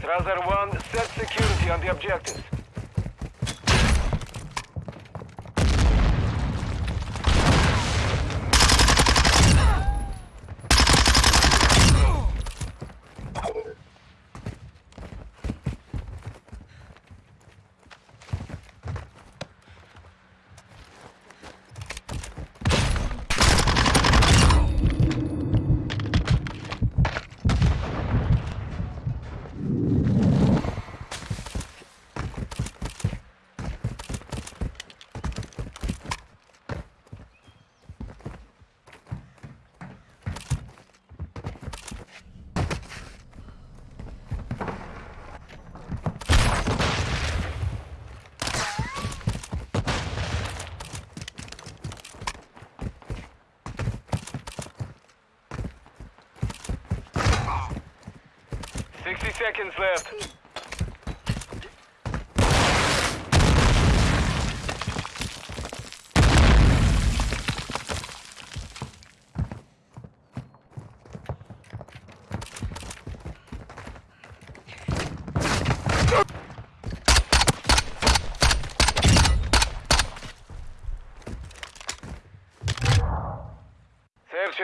Strasser 1, set security on the objectives. Sixty seconds left.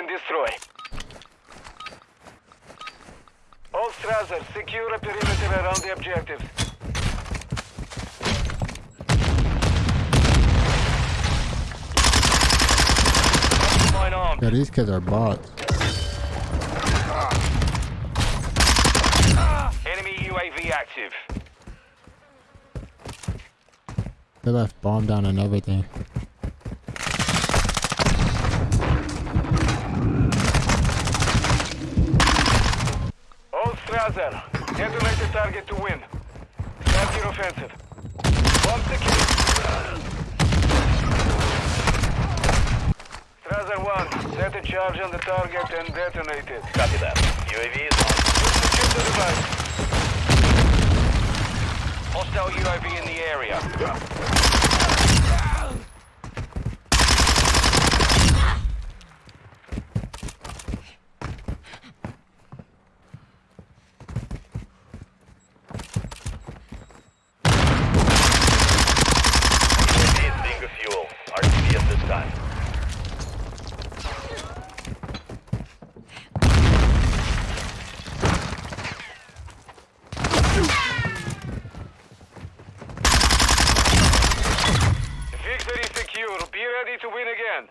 Destroy. All Strasser, secure a perimeter around the objectives. Mine armed. Yeah, these kids are bots. Enemy UAV active. They left bomb down and everything. Strasser, detonate the target to win. Start your offensive. Bomb secure. Strasser 1, set a charge on the target and detonate it. Copy that. UAV is on. Secure the device. Hostile UAV in the area. UAV is being refuel. RTB at this time. Victory secure. To win again.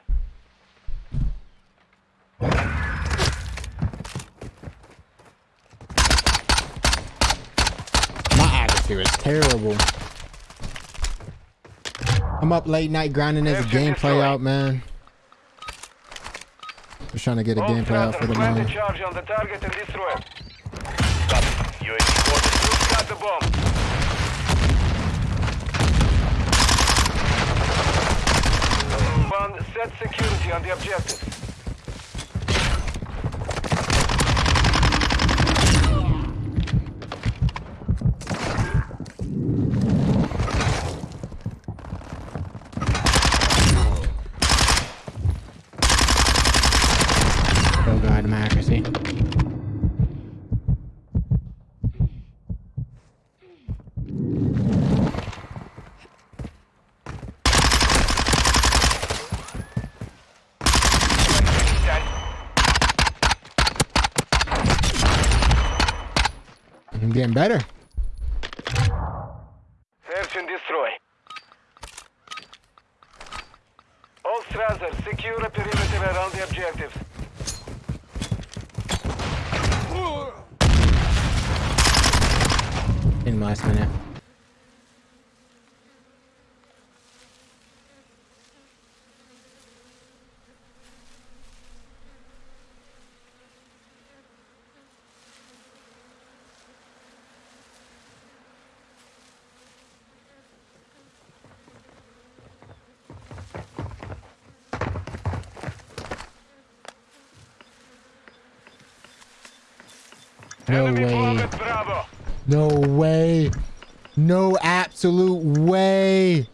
My attitude is terrible. I'm up late night grinding this gameplay out, man. Just trying to get a All gameplay out for the night. charge on the target and destroy it. Copy. UAV. Got the bomb. One, set security on the objective. Oh god, I'm getting better. Search and destroy. All Strasser, secure a perimeter around the objectives. In last minute. No way. bomb at Bravo. No way. No absolute way.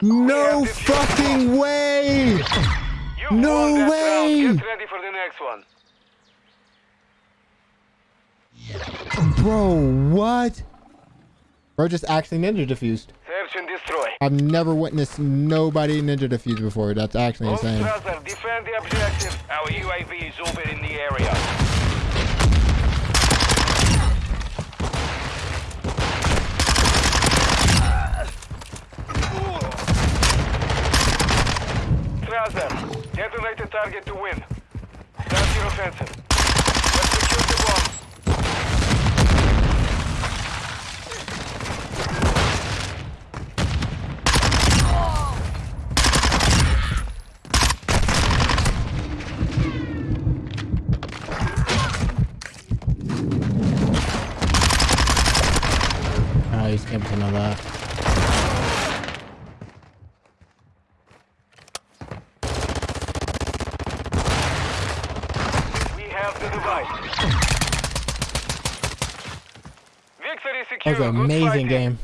No fucking way. No way. round. Get ready for the next one. Bro, what? Bro just actually ninja defused. Search and destroy. I've never witnessed nobody ninja diffuse before. That's actually insane. Defend the objective. Our UAV is orbiting the area. Strasser, detonate the target to win. Start your offensive. Let's secure the bomb. Oh, he's camping on that. Have the device. That was an amazing game.